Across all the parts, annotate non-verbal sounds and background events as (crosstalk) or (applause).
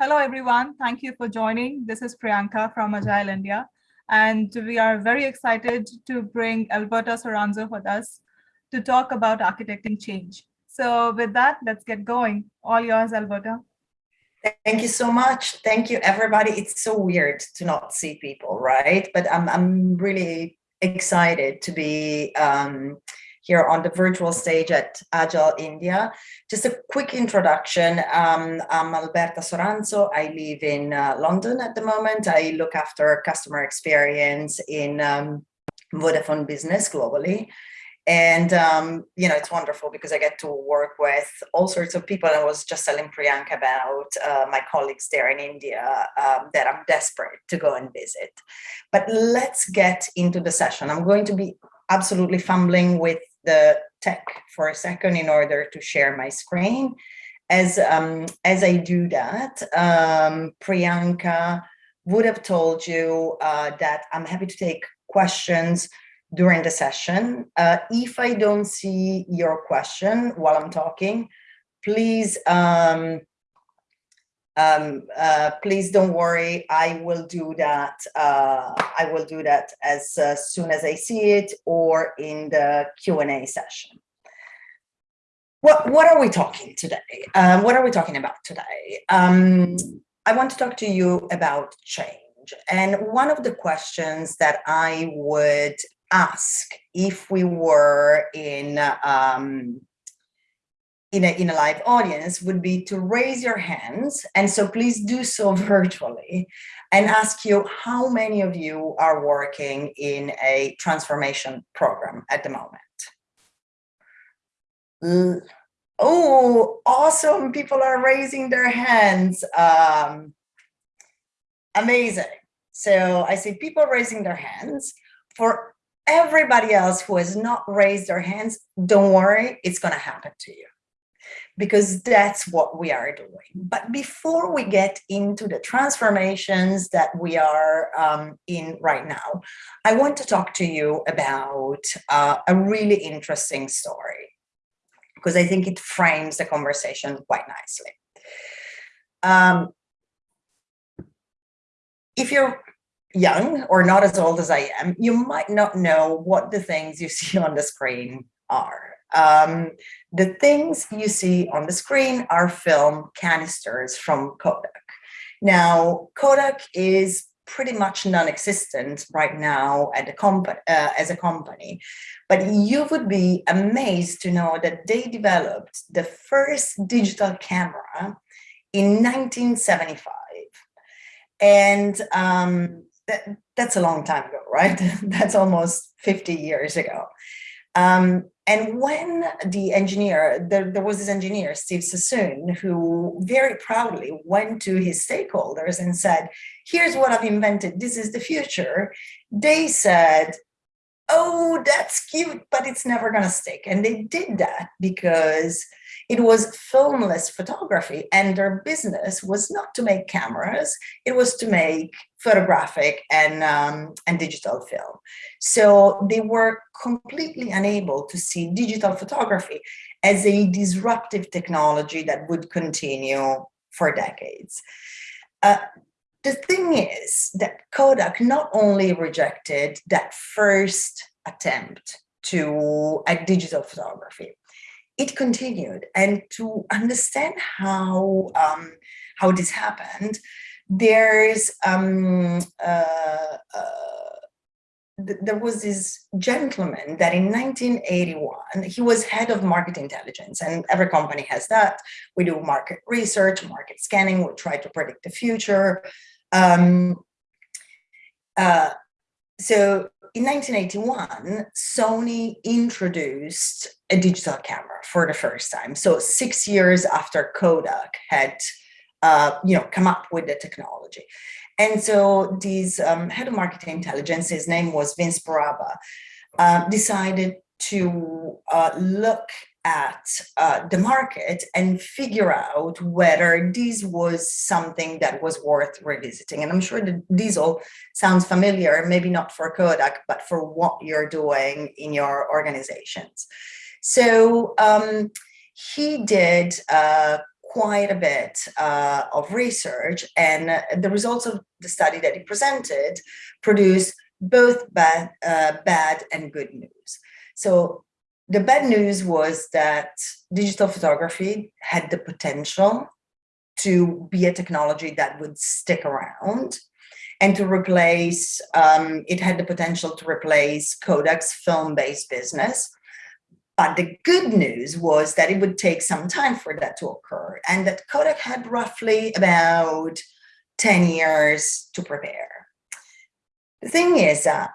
Hello, everyone. Thank you for joining. This is Priyanka from Agile India. And we are very excited to bring Alberta Soranzo with us to talk about architecting change. So with that, let's get going. All yours, Alberta. Thank you so much. Thank you, everybody. It's so weird to not see people, right? But I'm, I'm really excited to be um, here on the virtual stage at Agile India. Just a quick introduction. Um, I'm Alberta Soranzo. I live in uh, London at the moment. I look after customer experience in um, Vodafone Business globally. And, um, you know, it's wonderful because I get to work with all sorts of people. I was just telling Priyanka about uh, my colleagues there in India um, that I'm desperate to go and visit. But let's get into the session. I'm going to be absolutely fumbling with the tech for a second in order to share my screen. As, um, as I do that, um, Priyanka would have told you uh, that I'm happy to take questions during the session. Uh, if I don't see your question while I'm talking, please um, um, uh, please don't worry. I will do that. Uh, I will do that as uh, soon as I see it or in the Q&A session. What, what are we talking today? Um, what are we talking about today? Um, I want to talk to you about change. And one of the questions that I would ask if we were in um, in a, in a live audience would be to raise your hands. And so please do so (laughs) virtually and ask you how many of you are working in a transformation program at the moment. Oh, awesome. People are raising their hands. Um, amazing. So I see people raising their hands. For everybody else who has not raised their hands, don't worry, it's going to happen to you because that's what we are doing. But before we get into the transformations that we are um, in right now, I want to talk to you about uh, a really interesting story because I think it frames the conversation quite nicely. Um, if you're young or not as old as I am, you might not know what the things you (laughs) see on the screen are. Um, the things you see on the screen are film canisters from Kodak. Now, Kodak is pretty much non-existent right now at the uh, as a company but you would be amazed to know that they developed the first digital camera in 1975 and um, that, that's a long time ago right? (laughs) That's almost 50 years ago. Um, and when the engineer, there, there, was this engineer, Steve Sasson, who very proudly went to his stakeholders and said, here's what I've invented, this is the future. They said, oh, that's cute, but it's never gonna stick. And they did that because it was filmless photography and their business was not to make cameras, it was to make photographic and, um, and digital film. So they were completely unable to see digital photography as a disruptive technology that would continue for decades. Uh, the thing is that Kodak not only rejected that first attempt to at digital photography, it continued. And to understand how, um, how this happened, there's um, uh, uh, th there was this gentleman that in 1981, he was head of market intelligence and every company has that. We do market research, market scanning, we try to predict the future. Um, uh, so in 1981, Sony introduced a digital camera for the first time. So six years after Kodak had, uh, you know, come up with the technology. And so this um, head of marketing intelligence, his name was Vince Barabba, uh, decided to uh, look at uh, the market and figure out whether this was something that was worth revisiting. And I'm sure this all sounds familiar, maybe not for Kodak, but for what you're doing in your organizations. So um, he did uh, quite a bit uh, of research and the results of the study that he presented produced both bad, uh, bad and good news. So the bad news was that digital photography had the potential to be a technology that would stick around and to replace, um, it had the potential to replace Kodak's film-based business. But the good news was that it would take some time for that to occur and that Kodak had roughly about 10 years to prepare. The thing is that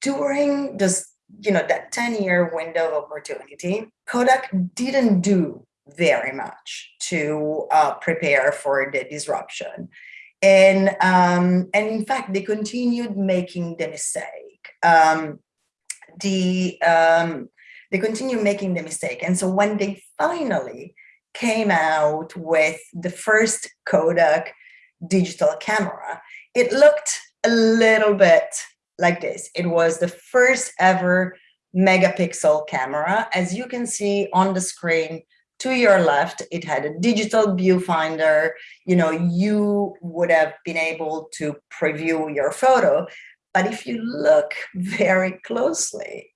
during this, you know, that 10 year window of opportunity, Kodak didn't do very much to uh, prepare for the disruption. And, um, and in fact, they continued making the mistake. Um, the, um, they continued making the mistake. And so when they finally came out with the first Kodak digital camera, it looked a little bit like this. It was the first ever megapixel camera. As you can see on the screen to your left, it had a digital viewfinder. You know, you would have been able to preview your photo. But if you look very closely,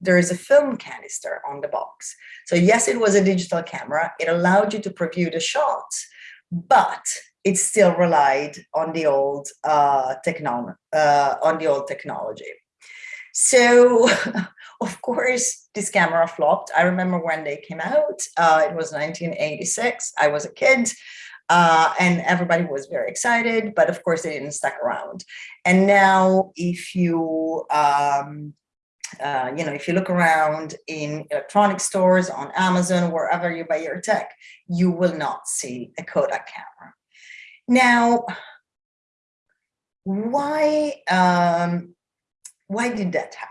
there is a film canister on the box. So yes, it was a digital camera. It allowed you to preview the shots, but it still relied on the old uh, technology, uh, on the old technology. So, (laughs) of course, this camera flopped. I remember when they came out. Uh, it was 1986. I was a kid. Uh, and everybody was very excited, but of course they didn't stick around. And now if you um, uh, you know, if you look around in electronic stores, on Amazon, wherever you buy your tech, you will not see a Kodak camera. Now, why, um, why did that happen?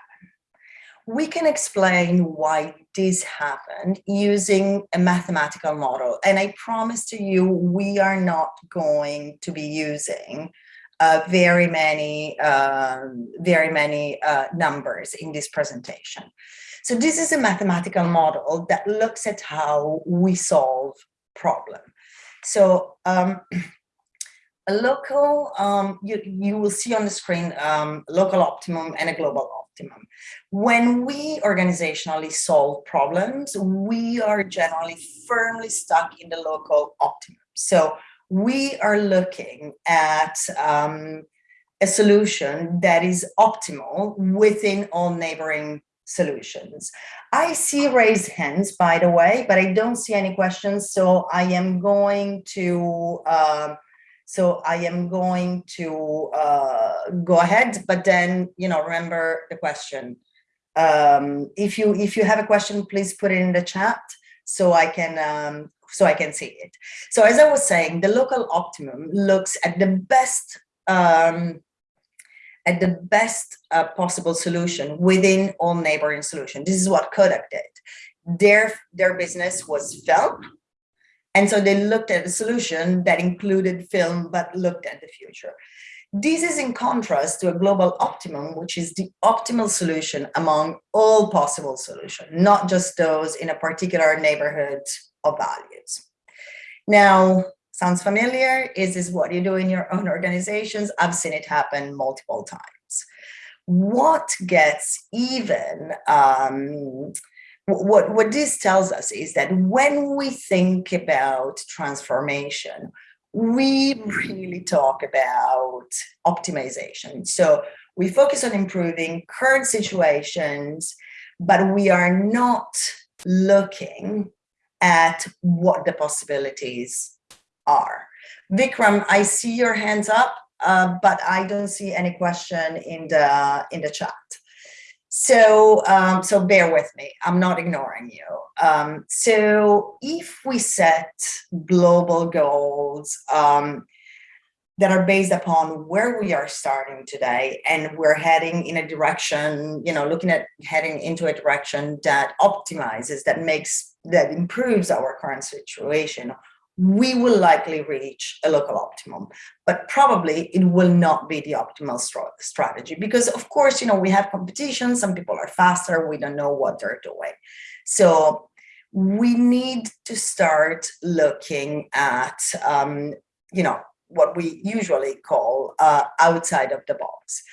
We can explain why this happened using a mathematical model. And I promise to you, we are not going to be using uh, very many, uh, very many uh, numbers in this presentation. So this is a mathematical model that looks at how we solve problem. So um, (clears throat) a local, um, you, you will see on the screen um, local optimum and a global optimum. When we organizationally solve problems, we are generally firmly stuck in the local optimum. So we are looking at um, a solution that is optimal within all neighboring solutions. I see raised hands, by the way, but I don't see any questions. So I am going to, um, so I am going to uh, go ahead, but then, you know, remember the question. Um, if you if you have a question, please put it in the chat so I can um, so I can see it. So as I was saying, the local optimum looks at the best um, at the best uh, possible solution within all neighboring solution. This is what Kodak did. Their, their business was film. And so they looked at a solution that included film, but looked at the future. This is in contrast to a global optimum, which is the optimal solution among all possible solutions, not just those in a particular neighborhood of values. Now, sounds familiar? Is this what you do in your own organizations? I've seen it happen multiple times. What gets even, um, what, what this tells us is that when we think about transformation, we really talk about optimization. So we focus on improving current situations, but we are not looking at what the possibilities are. Vikram, I see your hands up, uh, but I don't see any question in the in the chat. So, um, so bear with me. I'm not ignoring you. Um, so, if we set global goals um, that are based upon where we are starting today, and we're heading in a direction, you know, looking at heading into a direction that optimizes, that makes that improves our current situation, we will likely reach a local optimum, but probably it will not be the optimal strategy because of course, you know, we have competition, some people are faster, we don't know what they're doing. So we need to start looking at, um, you know, what we usually call uh, outside of the box.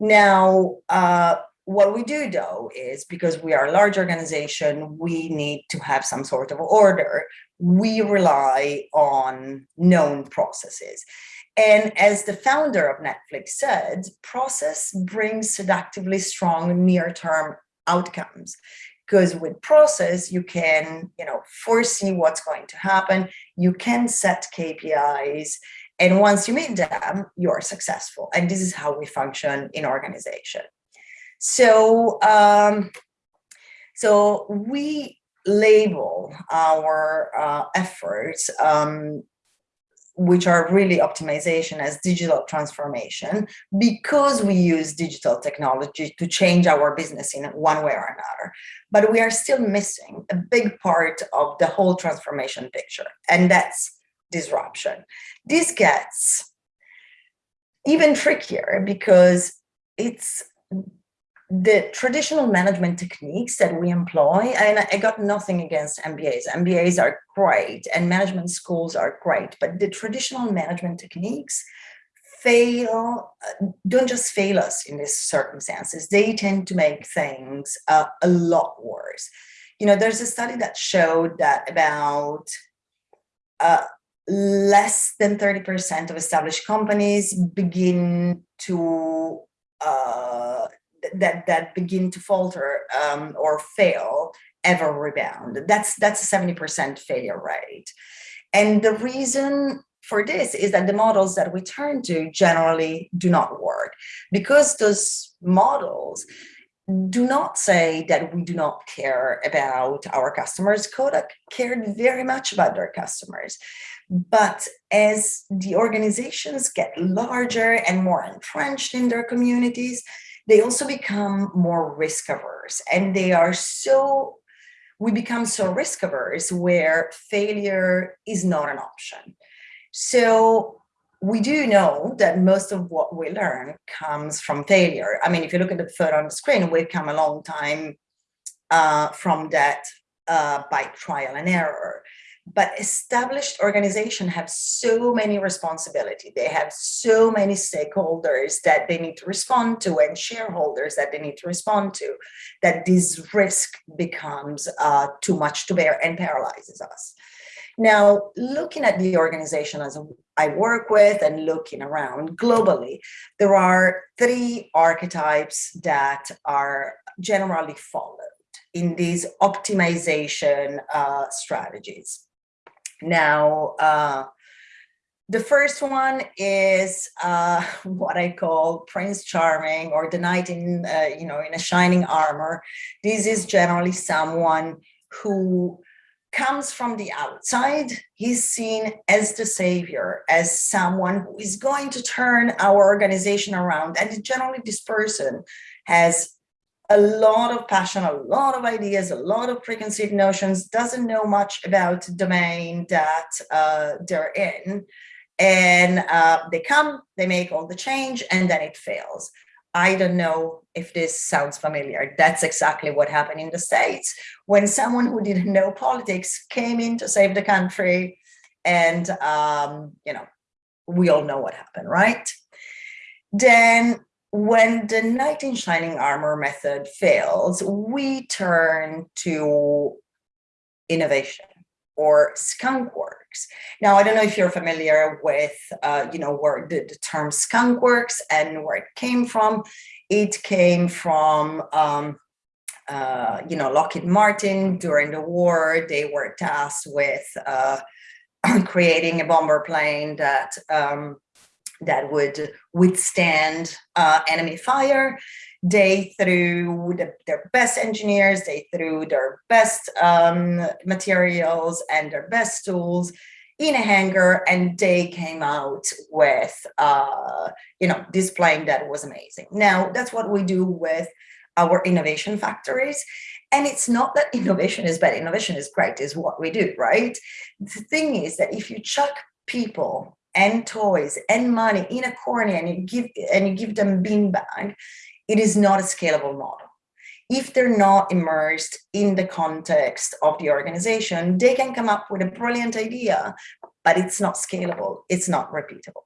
Now, uh, what we do though is because we are a large organization, we need to have some sort of order. We rely on known processes. And as the founder of Netflix said, process brings seductively strong near-term outcomes. Because with process you can you know foresee what's going to happen. You can set kpis and once you meet them you're successful. And this is how we function in organization. So um so we label our uh, efforts um, which are really optimization as digital transformation because we use digital technology to change our business in one way or another. But we are still missing a big part of the whole transformation picture, and that's disruption. This gets even trickier because it's the traditional management techniques that we employ, and I got nothing against MBAs. MBAs are great and management schools are great, but the traditional management techniques fail, uh, don't just fail us in these circumstances. They tend to make things uh, a lot worse. You know, there's a study that showed that about uh, less than 30% of established companies begin to uh, that that begin to falter um, or fail ever rebound. That's that's a 70% failure rate. And the reason for this is that the models that we turn to generally do not work because those models do not say that we do not care about our customers. Kodak cared very much about their customers. But as the organizations get larger and more entrenched in their communities, they also become more risk averse. And they are so we become so risk averse where failure is not an option. So we do know that most of what we learn comes from failure. I mean if you look at the photo on the screen we've come a long time uh, from that uh, by trial and error but established organizations have so many responsibility. They have so many stakeholders that they need to respond to and shareholders that they need to respond to that this risk becomes uh, too much to bear and paralyzes us. Now looking at the organization as i work with and looking around globally there are three archetypes that are generally followed in these optimization uh, strategies now, uh, the first one is uh, (laughs) what I call Prince Charming or the knight in, uh, you know, in a shining armor. This is generally someone who comes from the outside. He's seen as the savior, as someone who is going to turn our organization around. And generally this person has a lot of passion, a lot of ideas, a lot of preconceived notions, doesn't know much about the domain that uh, they're in. And uh, they come, they make all the change, and then it fails. I don't know if this sounds familiar. That's exactly what happened in the States when someone who didn't know politics came in to save the country. And, um, you know, we all know what happened, right? Then when the knight in shining armor method fails, we turn to innovation or skunk works. Now, I don't know if you're familiar with, uh, you know, where the, the, term skunk works and where it came from. It came from, um, uh, you know, Lockheed Martin during the war. They were tasked with uh, (clears throat) creating a bomber plane that um, that would withstand uh, enemy fire. They threw the, their best engineers, they threw their best um, materials and their best tools in a hangar and they came out with, uh, you know, displaying that was amazing. Now, that's what we do with our innovation factories. And it's not that innovation is bad, innovation is great, is what we do, right? The thing is that if you chuck people and toys and money in a corner and you give and you give them beanbag, it is not a scalable model. if they're not immersed in the context of the organization, they can come up with a brilliant idea, but it's not scalable, it's not repeatable.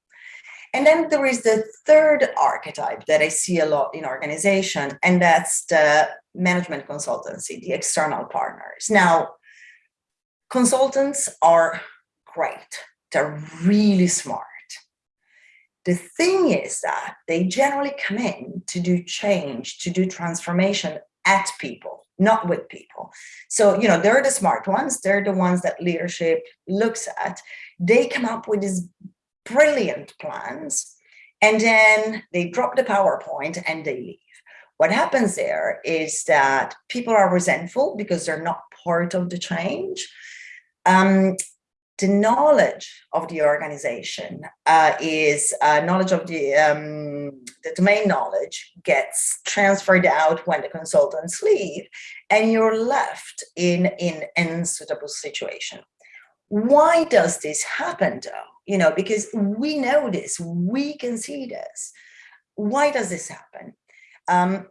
And then there is the third archetype that I see a lot in organization, and that's the management consultancy, the external partners. Now, consultants are great. They're really smart. The thing is that they generally come in to do change, to do transformation at people, not with people. So, you know, they're the smart ones. They're the ones that leadership looks at. They come up with these brilliant plans and then they drop the PowerPoint and they leave. What happens there is that people are resentful because they're not part of the change. Um, the knowledge of the organization uh, is uh, knowledge of the, um, the domain knowledge gets transferred out when the consultants leave and you're left in, in an unsuitable situation. Why does this happen though? You know, because we know this, we can see this. Why does this happen? Um,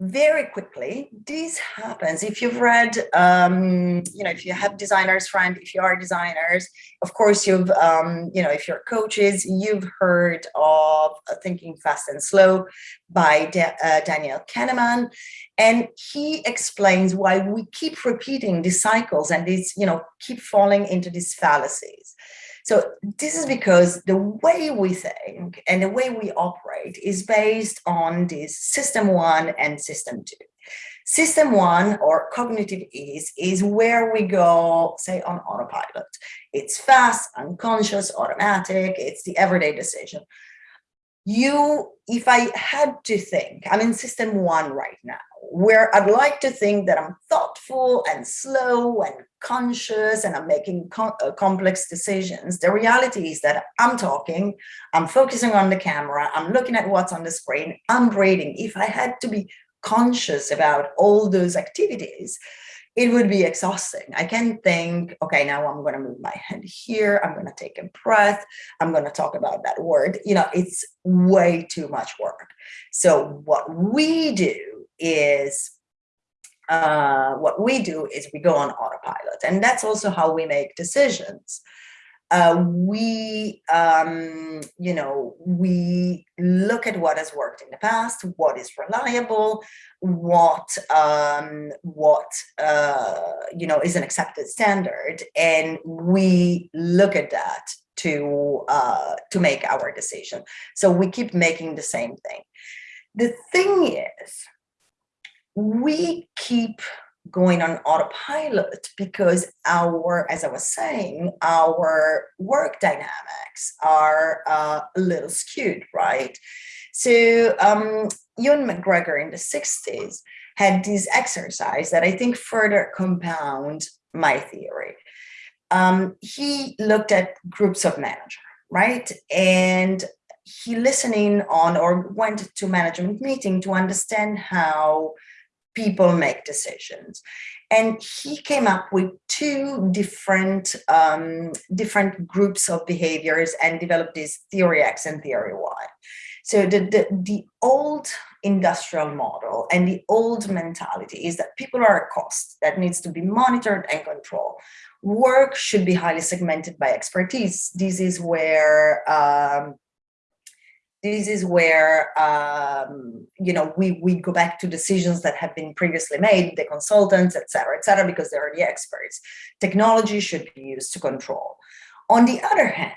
very quickly, this happens if you've read, um, you know, if you have designers friend, if you are designers, of course, you've, um, you know, if you're coaches, you've heard of uh, Thinking Fast and Slow by uh, Daniel Kahneman. And he explains why we keep repeating these cycles and these, you know, keep falling into these fallacies. So this is because the way we think and the way we operate is based on this system one and system two. System one or cognitive ease is where we go, say, on autopilot. It's fast, unconscious, automatic, it's the everyday decision you, if I had to think, I'm in system one right now, where I'd like to think that I'm thoughtful and slow and conscious and I'm making com uh, complex decisions. The reality is that I'm talking, I'm focusing on the camera, I'm looking at what's on the screen, I'm reading. If I had to be conscious about all those activities, it would be exhausting. I can think, okay, now I'm going to move my hand here. I'm going to take a breath. I'm going to talk about that word. You know, it's way too much work. So what we do is, uh, what we do is we go on autopilot. And that's also how we make decisions uh, we, um, you know, we look at what has worked in the past, what is reliable, what, um, what, uh, you know, is an accepted standard, and we look at that to uh, to make our decision. So we keep making the same thing. The thing is, we keep going on autopilot because our, as I was saying, our work dynamics are uh, a little skewed, right? So um, Ewan McGregor in the 60s had this exercise that I think further compound my theory. Um, he looked at groups of managers, right? And he listening on or went to management meeting to understand how people make decisions. And he came up with two different, um, different groups of behaviors and developed this theory X and theory Y. So the, the, the old industrial model and the old mentality is that people are a cost that needs to be monitored and controlled. Work should be highly segmented by expertise. This is where um, this is where um, you know we we go back to decisions that have been previously made, the consultants, et cetera, et cetera, because they're the experts. Technology should be used to control. On the other hand,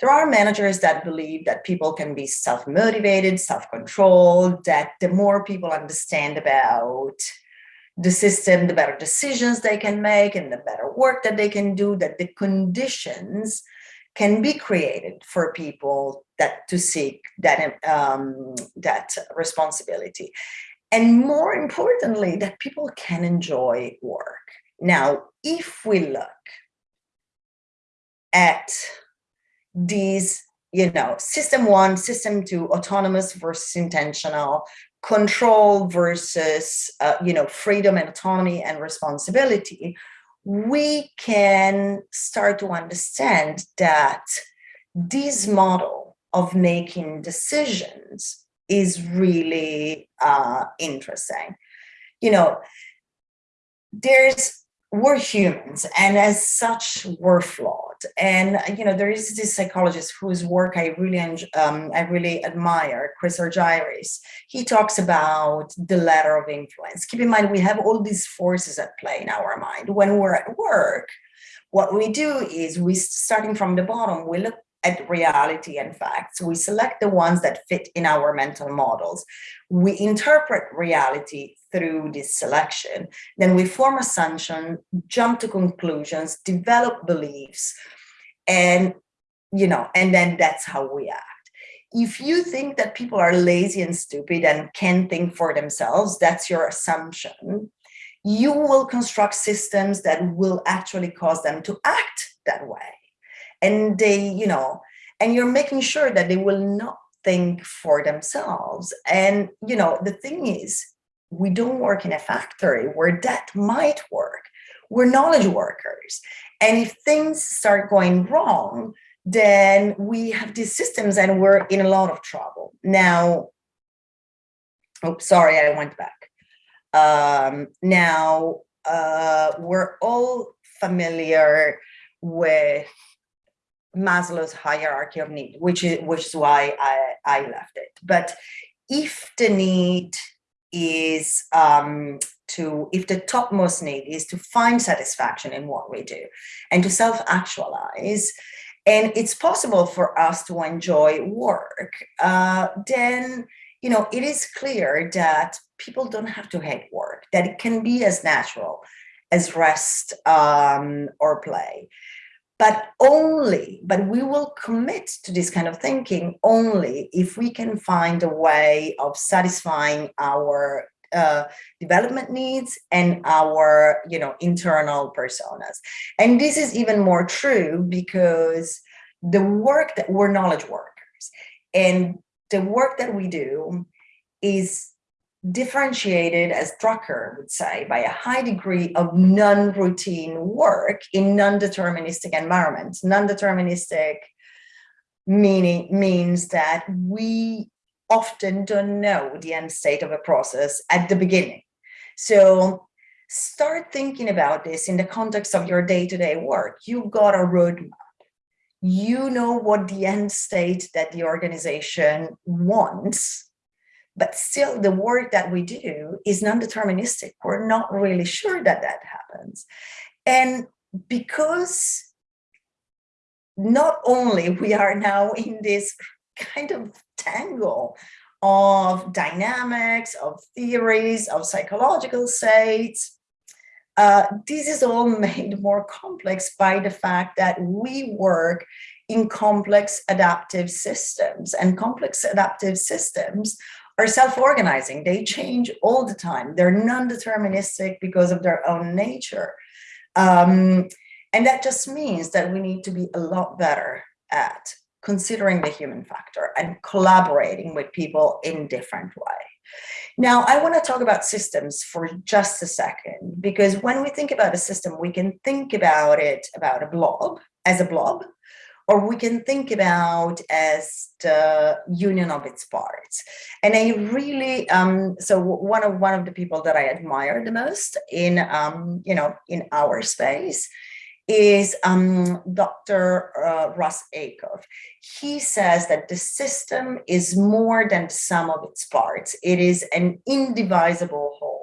there are managers that believe that people can be self-motivated, self-controlled, that the more people understand about the system, the better decisions they can make and the better work that they can do, that the conditions can be created for people that to seek that um, that responsibility. And more importantly that people can enjoy work. Now if we look at these you know system one system two autonomous versus intentional control versus uh, you know freedom and autonomy and responsibility we can start to understand that this model of making decisions is really uh, interesting. You know, there's we're humans and as such we're flawed. And you know there is this psychologist whose work i really um, i really admire chris argyris. He talks about the ladder of influence. Keep in mind we have all these forces at play in our mind. When we're at work what we do is we starting from the bottom we look at reality and facts. We select the ones that fit in our mental models. We interpret reality through this selection. Then we form assumptions, jump to conclusions, develop beliefs, and you know, and then that's how we act. If you think that people are lazy and stupid and can't think for themselves, that's your assumption. You will construct systems that will actually cause them to act that way and they, you know, and you're making sure that they will not think for themselves. And, you know, the thing is, we don't work in a factory where that might work. We're knowledge workers. And if things start going wrong, then we have these systems and we're in a lot of trouble. Now, oh, sorry, I went back. Um, now, uh, we're all familiar with Maslow's hierarchy of need, which is which is why I, I left it. But if the need is um, to, if the topmost need is to find satisfaction in what we do and to self-actualize, and it's possible for us to enjoy work, uh, then you know it is clear that people don't have to hate work, that it can be as natural as rest um, or play but only, but we will commit to this kind of thinking only if we can find a way of satisfying our uh, development needs and our you know internal personas. And this is even more true because the work that we're knowledge workers. And the work that we do is differentiated, as Drucker would say, by a high degree of non-routine work in non-deterministic environments. Non-deterministic meaning means that we often don't know the end state of a process at the beginning. So start thinking about this in the context of your day-to-day -day work. You've got a roadmap. You know what the end state that the organization wants but still the work that we do is non-deterministic. We're not really sure that that happens. And because not only we are now in this kind of tangle of dynamics, of theories, of psychological states, uh, this is all (laughs) made more complex by the fact that we work in complex adaptive systems and complex adaptive systems are self-organizing. They change all the time. They're non-deterministic because of their own nature. Um, and that just means that we need to be a lot better at considering the human factor and collaborating with people in different way. Now, I want to talk about systems for just a second, because when we think about a system, we can think about it about a blob as a blob, or we can think about as the union of its parts. And I really, um, so one of one of the people that I admire the most in, um, you know, in our space is um, Dr. Uh, Russ Ackoff. He says that the system is more than the sum of its parts. It is an indivisible whole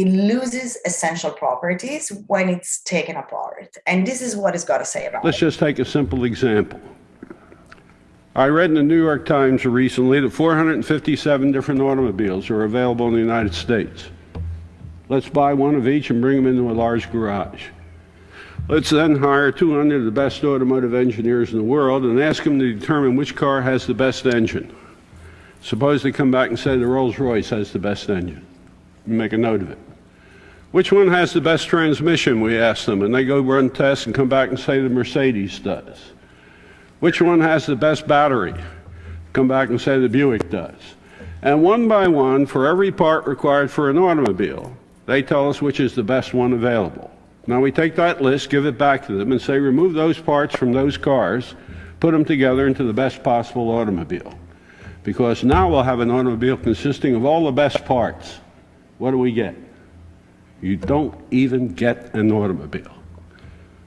it loses essential properties when it's taken apart. And this is what it's got to say about Let's it. just take a simple example. I read in the New York Times recently that 457 different automobiles are available in the United States. Let's buy one of each and bring them into a large garage. Let's then hire 200 of the best automotive engineers in the world and ask them to determine which car has the best engine. Suppose they come back and say the Rolls-Royce has the best engine make a note of it. Which one has the best transmission, we ask them, and they go run tests and come back and say the Mercedes does. Which one has the best battery? Come back and say the Buick does. And one by one, for every part required for an automobile, they tell us which is the best one available. Now we take that list, give it back to them, and say remove those parts from those cars, put them together into the best possible automobile. because now we'll have an automobile consisting of all the best parts. What do we get? You don't even get an automobile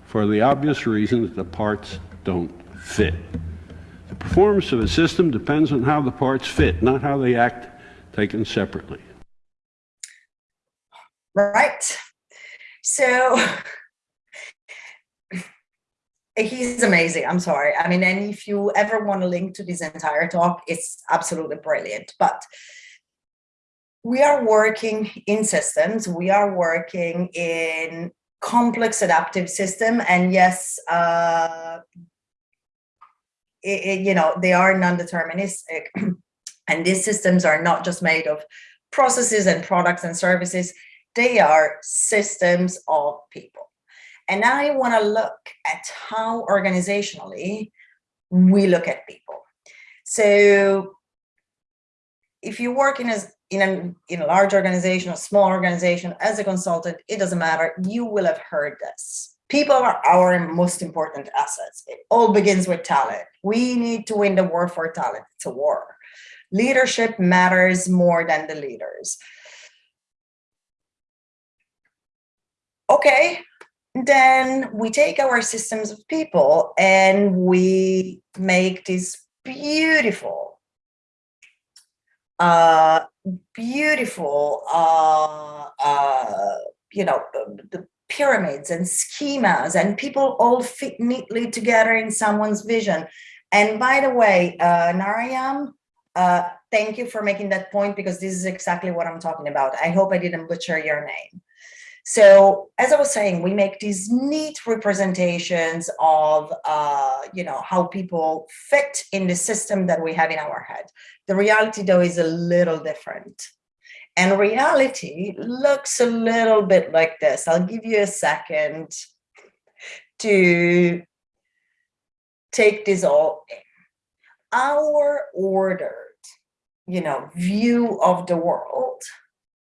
for the obvious reason that the parts don't fit. The performance of a system depends on how the parts fit, not how they act taken separately. Right. So (laughs) he's amazing. I'm sorry. I mean, and if you ever want to link to this entire talk, it's absolutely brilliant. But we are working in systems. We are working in complex adaptive system. And yes, uh, it, it, you know, they are non-deterministic. (clears throat) and these systems are not just made of processes and products and services. They are systems of people. And I want to look at how organizationally we look at people. So if you work in a, in a, in a large organization, or small organization, as a consultant, it doesn't matter, you will have heard this. People are our most important assets. It all begins with talent. We need to win the war for talent. It's a war. Leadership matters more than the leaders. Okay, then we take our systems of people and we make this beautiful, uh, beautiful, uh, uh, you know, the pyramids and schemas and people all fit neatly together in someone's vision. And by the way, uh, Narayam, uh, thank you for making that point because this is exactly what I'm talking about. I hope I didn't butcher your name. So as I was saying, we make these neat representations of, uh, you know, how people fit in the system that we have in our head. The reality, though, is a little different. And reality looks a little bit like this. I'll give you a second to take this all in. Our ordered, you know, view of the world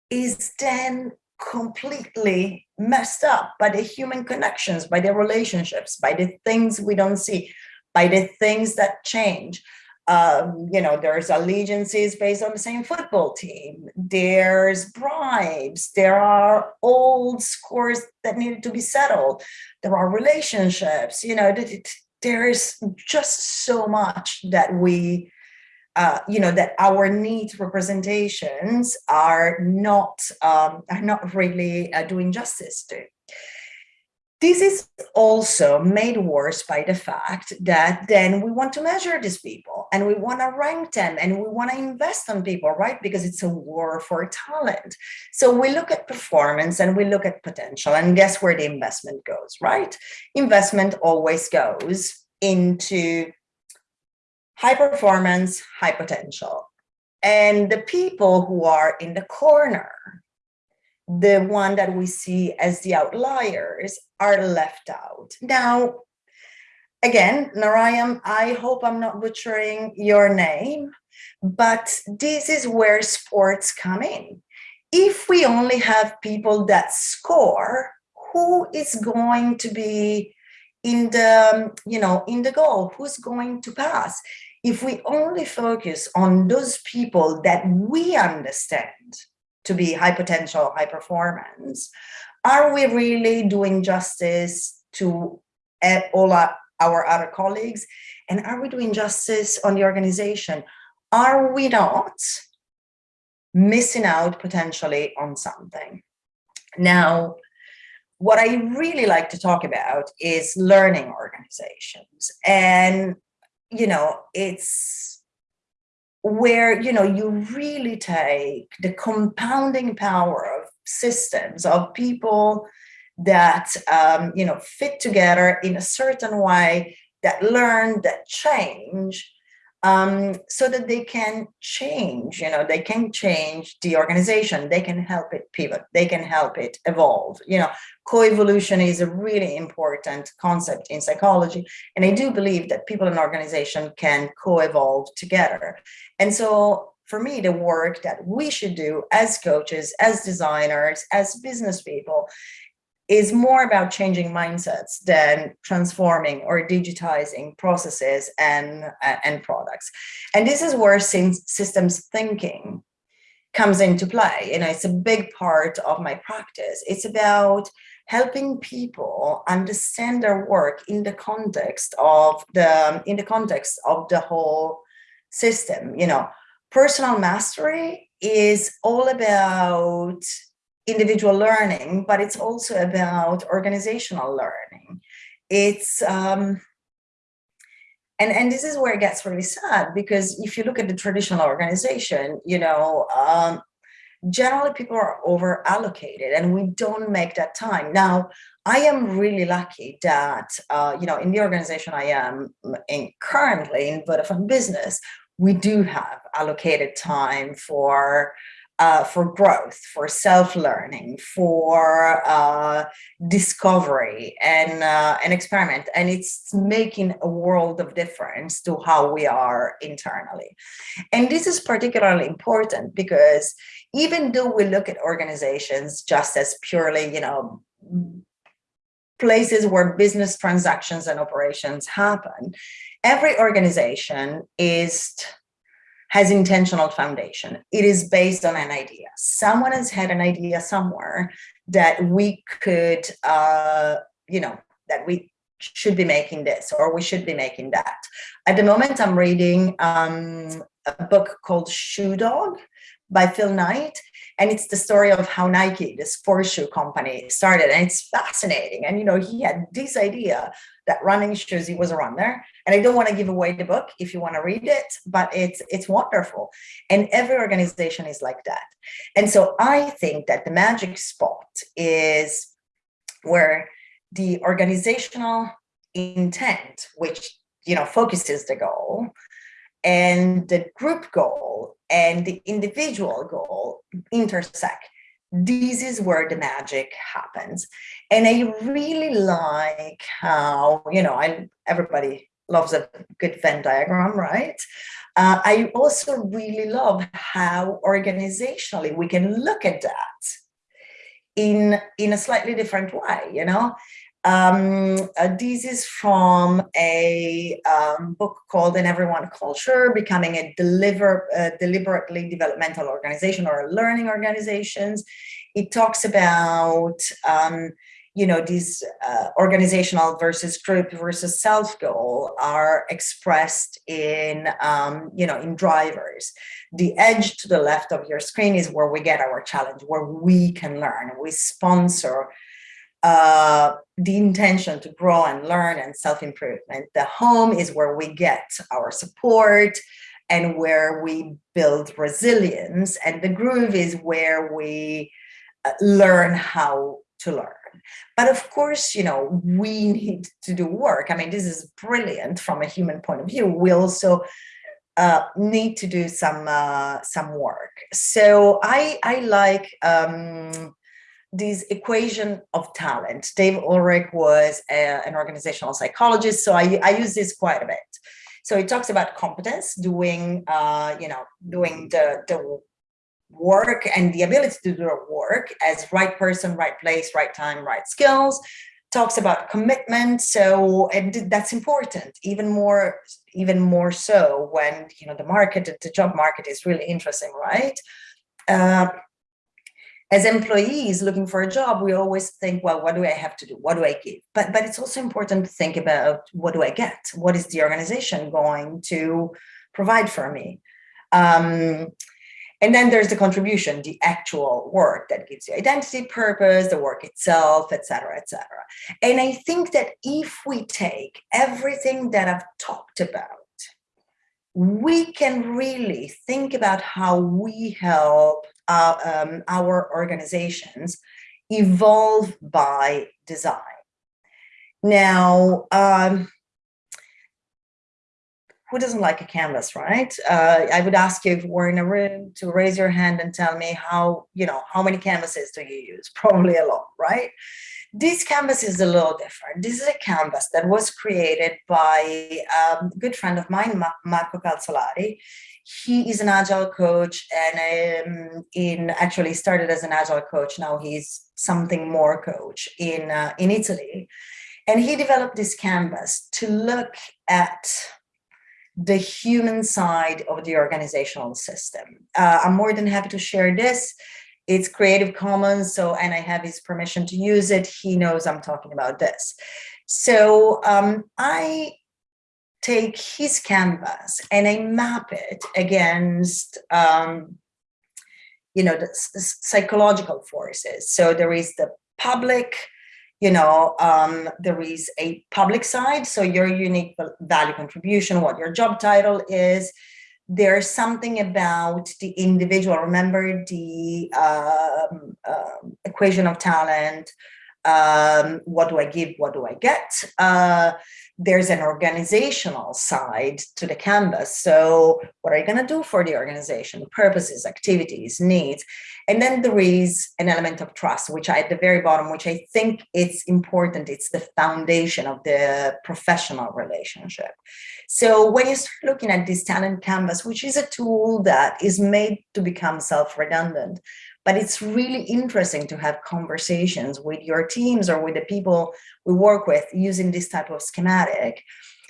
is then completely messed up by the human connections, by the relationships, by the things we don't see, by the things that change. Um, you know, there's allegiances based on the same football team. There's bribes. There are old scores that needed to be settled. There are relationships. You know, there is just so much that we uh, you know, that our neat representations are not um, are not really uh, doing justice to. This is also made worse by the fact that then we want to measure these people and we want to rank them and we want to invest on people, right? Because it's a war for talent. So we look at performance and we look at potential and guess where the investment goes, right? Investment always goes into high performance, high potential. And the people who are in the corner, the one that we see as the outliers are left out. Now, again, Narayam, I hope I'm not butchering your name, but this is where sports come in. If we only have people that score, who is going to be in the, you know, in the goal? Who's going to pass? if we only focus on those people that we understand to be high potential, high performance, are we really doing justice to all our, our other colleagues? And are we doing justice on the organization? Are we not missing out potentially on something? Now, what I really like to talk about is learning organizations. And you know, it's where, you know, you really take the compounding power of systems, of people that, um, you know, fit together in a certain way, that learn, that change, um, so that they can change, you know, they can change the organization, they can help it pivot, they can help it evolve. You know, coevolution is a really important concept in psychology. And I do believe that people and organization can co-evolve together. And so for me, the work that we should do as coaches, as designers, as business people, is more about changing mindsets than transforming or digitizing processes and, uh, and products. And this is where systems thinking comes into play. You know, it's a big part of my practice. It's about helping people understand their work in the context of the in the context of the whole system. You know, personal mastery is all about individual learning, but it's also about organizational learning. It's um, and and this is where it gets really sad because if you look at the traditional organization, you know, um, generally people are over allocated and we don't make that time. Now, I am really lucky that, uh, you know, in the organization I am in currently in Vodafone Business, we do have allocated time for uh, for growth, for self-learning, for uh, discovery and, uh, experiment. And it's making a world of difference to how we are internally. And this is particularly important because even though we look at organizations just as purely, you know, places where business transactions and operations happen, every organization is has intentional foundation. It is based on an idea. Someone has had an idea somewhere that we could, uh, you know, that we should be making this or we should be making that. At the moment, I'm reading um, a book called Shoe Dog by Phil Knight. And it's the story of how Nike, this sports shoe company, started. And it's fascinating. And, you know, he had this idea that running shoes, he was a runner. And I don't want to give away the book if you want to read it, but it's it's wonderful. And every organization is like that. And so I think that the magic spot is where the organizational intent, which you know focuses the goal, and the group goal and the individual goal intersect. This is where the magic happens. And I really like how, you know, I everybody loves a good Venn diagram, right? Uh, I also really love how organizationally we can look at that in, in a slightly different way, you know? Um, uh, this is from a um, book called An Everyone Culture, Becoming a deliver, uh, Deliberately Developmental Organization or Learning Organizations. It talks about, um, you know, these uh, organizational versus group versus self goal are expressed in, um, you know, in drivers. The edge to the left of your screen is where we get our challenge, where we can learn. We sponsor uh, the intention to grow and learn and self-improvement. The home is where we get our support and where we build resilience. And the groove is where we uh, learn how to learn. But of course, you know, we need to do work. I mean, this is brilliant from a human point of view. We also uh, need to do some uh, some work. So I I like um, this equation of talent. Dave Ulrich was a, an organizational psychologist, so I, I use this quite a bit. So he talks about competence, doing, uh, you know, doing the, the work and the ability to do the work as right person, right place, right time, right skills. Talks about commitment, so and that's important. Even more, even more so when you know the market, the job market is really interesting, right? Uh, as employees looking for a job, we always think, well, what do I have to do? What do I give? But, but it's also important to think about what do I get? What is the organization going to provide for me? Um, and then there's the contribution, the actual work that gives you identity, purpose, the work itself, etc., etc. And I think that if we take everything that I've talked about, we can really think about how we help uh, um, our organizations evolve by design. Now, um, who doesn't like a canvas, right? Uh, I would ask you if we're in a room to raise your hand and tell me how, you know, how many canvases do you use? (laughs) Probably a lot, right? This canvas is a little different. This is a canvas that was created by um, a good friend of mine, Marco Calzolari. He is an agile coach and um, in actually started as an agile coach. Now he's something more coach in, uh, in Italy. And he developed this canvas to look at the human side of the organizational system. Uh, I'm more than happy to share this. It's Creative Commons, so and I have his permission to use it. He knows I'm talking about this. So um, I take his canvas and I map it against, um, you know, the, the psychological forces. So there is the public, you know, um, there is a public side, so your unique value contribution, what your job title is. There's something about the individual. Remember the um, uh, equation of talent. Um, what do I give? What do I get? Uh, there's an organizational side to the canvas. So what are you going to do for the organization? Purposes, activities, needs. And then there is an element of trust, which I, at the very bottom, which I think it's important. It's the foundation of the professional relationship. So when you start looking at this talent canvas, which is a tool that is made to become self-redundant, but it's really interesting to have conversations with your teams or with the people we work with using this type of schematic.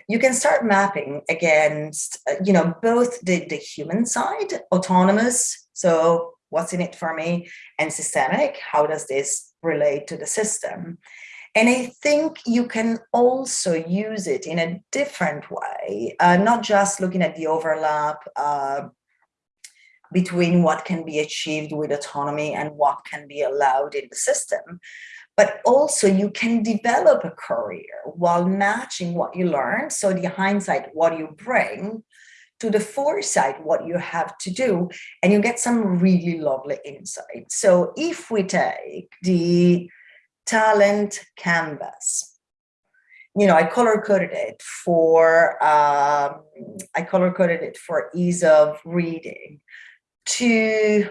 You can start mapping against uh, you know both the the human side autonomous so what's in it for me and systemic how does this relate to the system? And I think you can also use it in a different way, uh, not just looking at the overlap uh, between what can be achieved with autonomy and what can be allowed in the system. But also you can develop a career while matching what you learn. So the hindsight, what you bring to the foresight, what you have to do, and you get some really lovely insight. So if we take the talent canvas, you know, I color coded it for, um, I color coded it for ease of reading to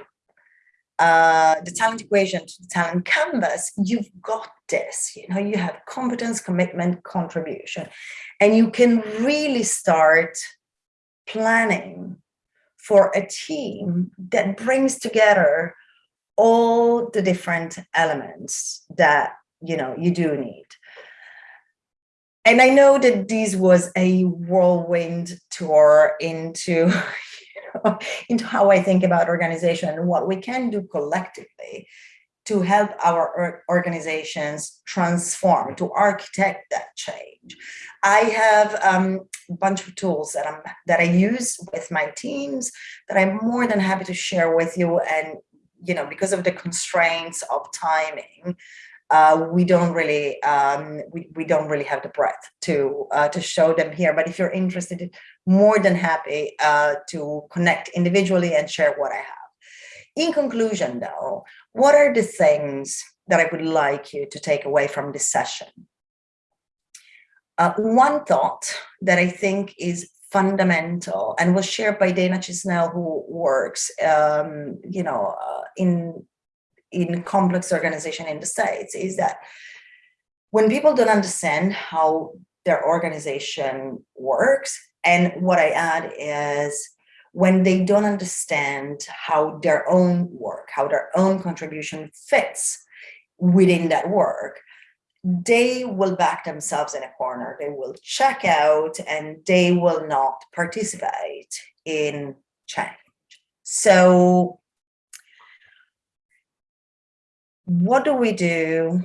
uh, the talent equation to the talent canvas, you've got this, you know, you have competence, commitment, contribution, and you can really start planning for a team that brings together all the different elements that, you know, you do need. And I know that this was a whirlwind tour into, (laughs) (laughs) into how I think about organization and what we can do collectively to help our organizations transform, to architect that change. I have um, a bunch of tools that, I'm, that I use with my teams that I'm more than happy to share with you. And, you know, because of the constraints of timing, uh, we don't really um, we, we don't really have the breadth to uh, to show them here. But if you're interested, more than happy uh, to connect individually and share what I have. In conclusion, though, what are the things that I would like you to take away from this session? Uh, one thought that I think is fundamental and was shared by Dana Chisnell, who works, um, you know, uh, in in complex organization in the States is that when people don't understand how their organization works, and what I add is when they don't understand how their own work, how their own contribution fits within that work, they will back themselves in a corner. They will check out and they will not participate in change. So what do we do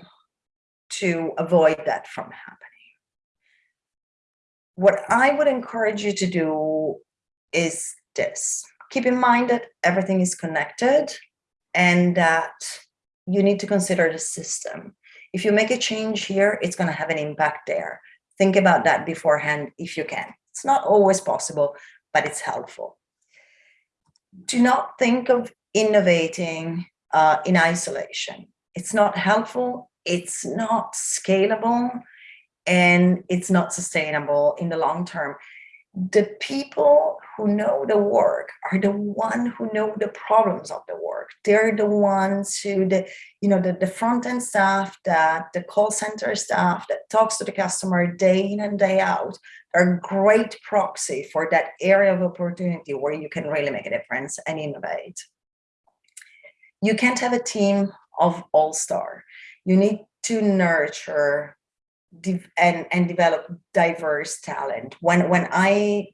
to avoid that from happening? What I would encourage you to do is this. Keep in mind that everything is connected and that you need to consider the system. If you make a change here, it's going to have an impact there. Think about that beforehand if you can. It's not always possible, but it's helpful. Do not think of innovating uh, in isolation. It's not helpful, it's not scalable, and it's not sustainable in the long term. the people who know the work are the one who know the problems of the work. They're the ones who the you know the, the front end staff that the call center staff that talks to the customer day in and day out are great proxy for that area of opportunity where you can really make a difference and innovate. You can't have a team of all-star. You need to nurture and, and develop diverse talent. When, when I,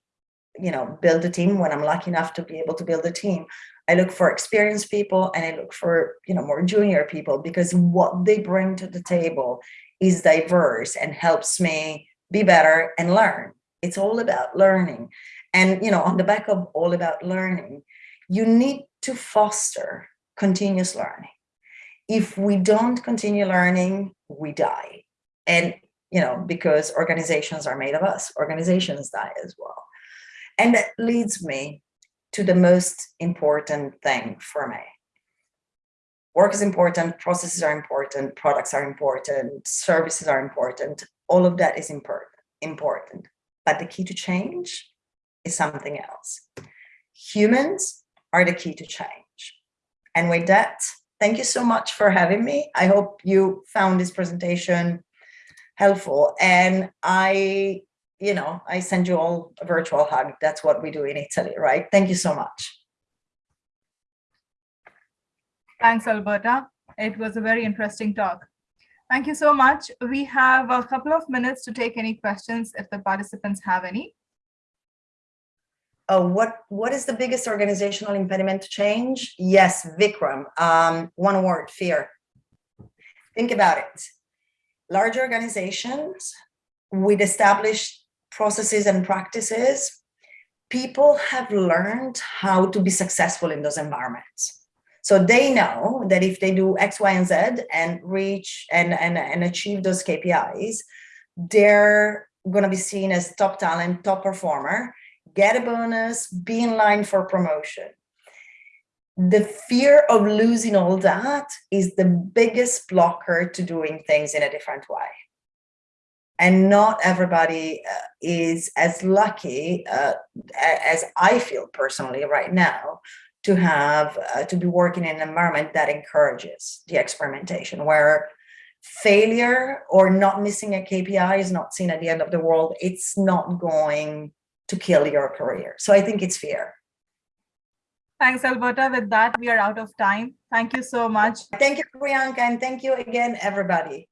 you know, build a team, when I'm lucky enough to be able to build a team, I look for experienced people and I look for, you know, more junior people because what they bring to the table is diverse and helps me be better and learn. It's all about learning. And, you know, on the back of all about learning, you need to foster continuous learning. If we don't continue learning, we die. And you know, because organizations are made of us, organizations die as well. And that leads me to the most important thing for me. Work is important, processes are important, products are important, services are important, all of that is important, important. But the key to change is something else. Humans are the key to change. And with that, thank you so much for having me. I hope you found this presentation helpful. And I, you know, I send you all a virtual hug. That's what we do in Italy, right? Thank you so much. Thanks, Alberta. It was a very interesting talk. Thank you so much. We have a couple of minutes to take any questions if the participants have any. Oh, what what is the biggest organizational impediment to change? Yes, Vikram. Um, one word, fear. Think about it large organizations with established processes and practices, people have learned how to be successful in those environments. So they know that if they do X, Y, and Z and reach and, and, and achieve those KPIs, they're going to be seen as top talent, top performer, get a bonus, be in line for promotion the fear of losing all that is the biggest blocker to doing things in a different way. And not everybody uh, is as lucky uh, as I feel personally right now to have uh, to be working in an environment that encourages the experimentation where failure or not missing a KPI is not seen at the end of the world. It's not going to kill your career. So I think it's fair. Thanks, Alberta. With that, we are out of time. Thank you so much. Thank you, Priyanka, and thank you again, everybody.